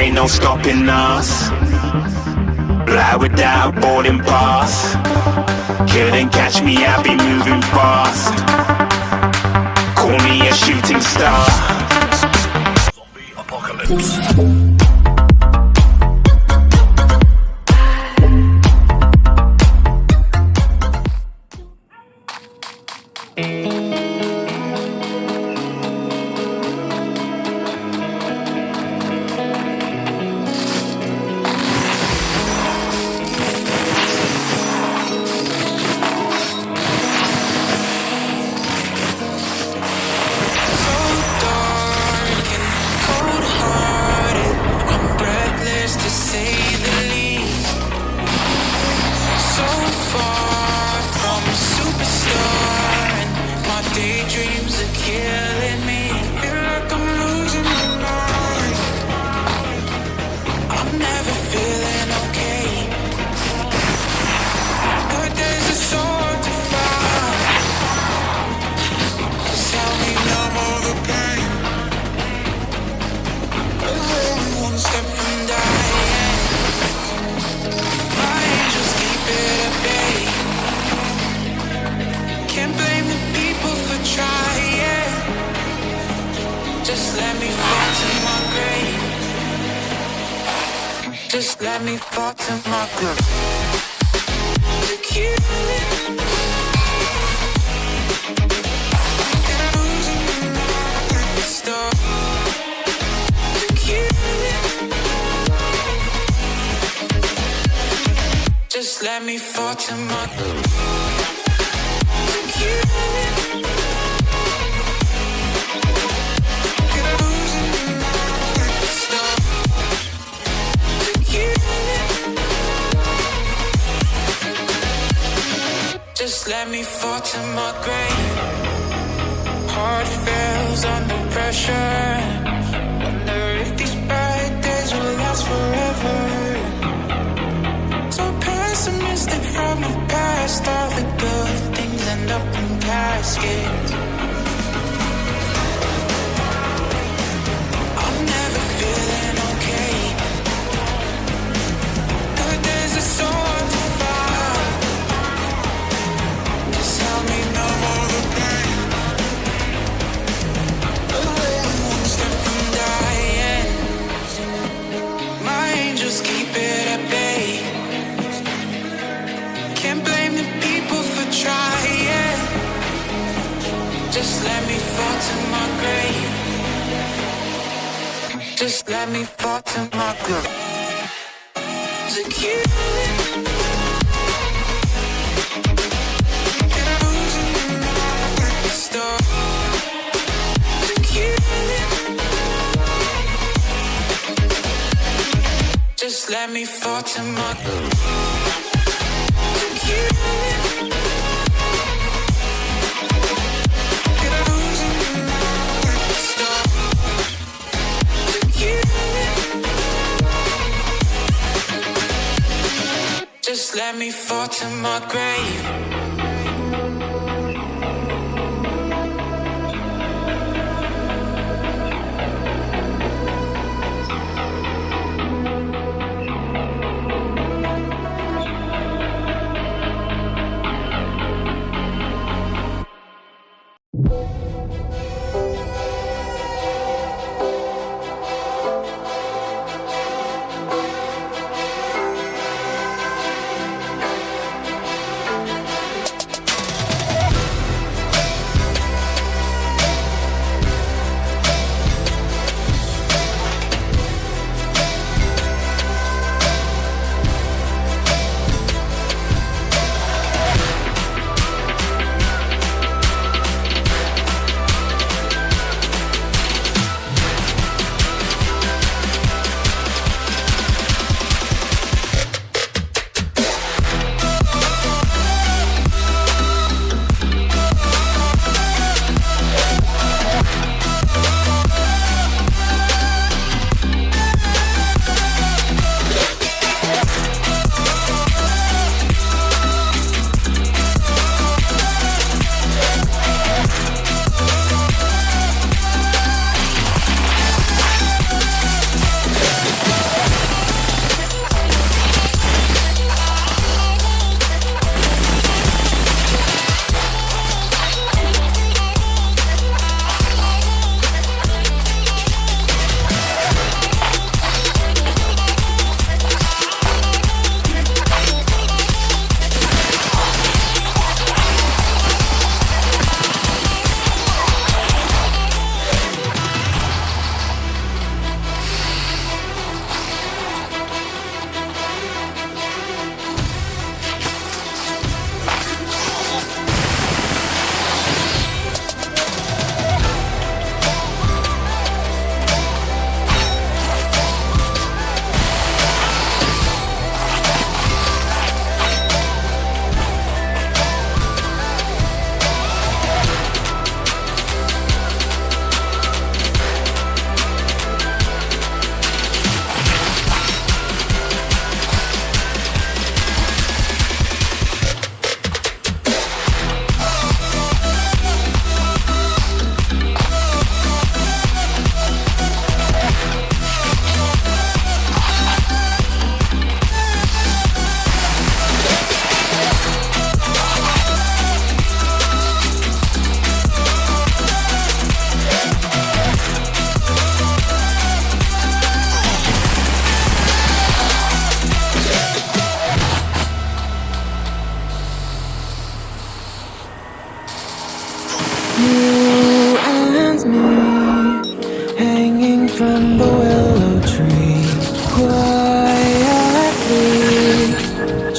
ain't no stopping us. Fly without boarding pass. Couldn't catch me, I'll be moving fast. Call me a shooting star. So Just let me fall to my it. Just let me fall to my Just let me fall to my grave heart fails under pressure. Wonder if these bad days will last forever. So pessimistic from the past, all the good things end up in caskets. To my grave. Just let me fall to my grave. Just let me fall to my Just let me fall to my grave.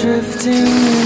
drifting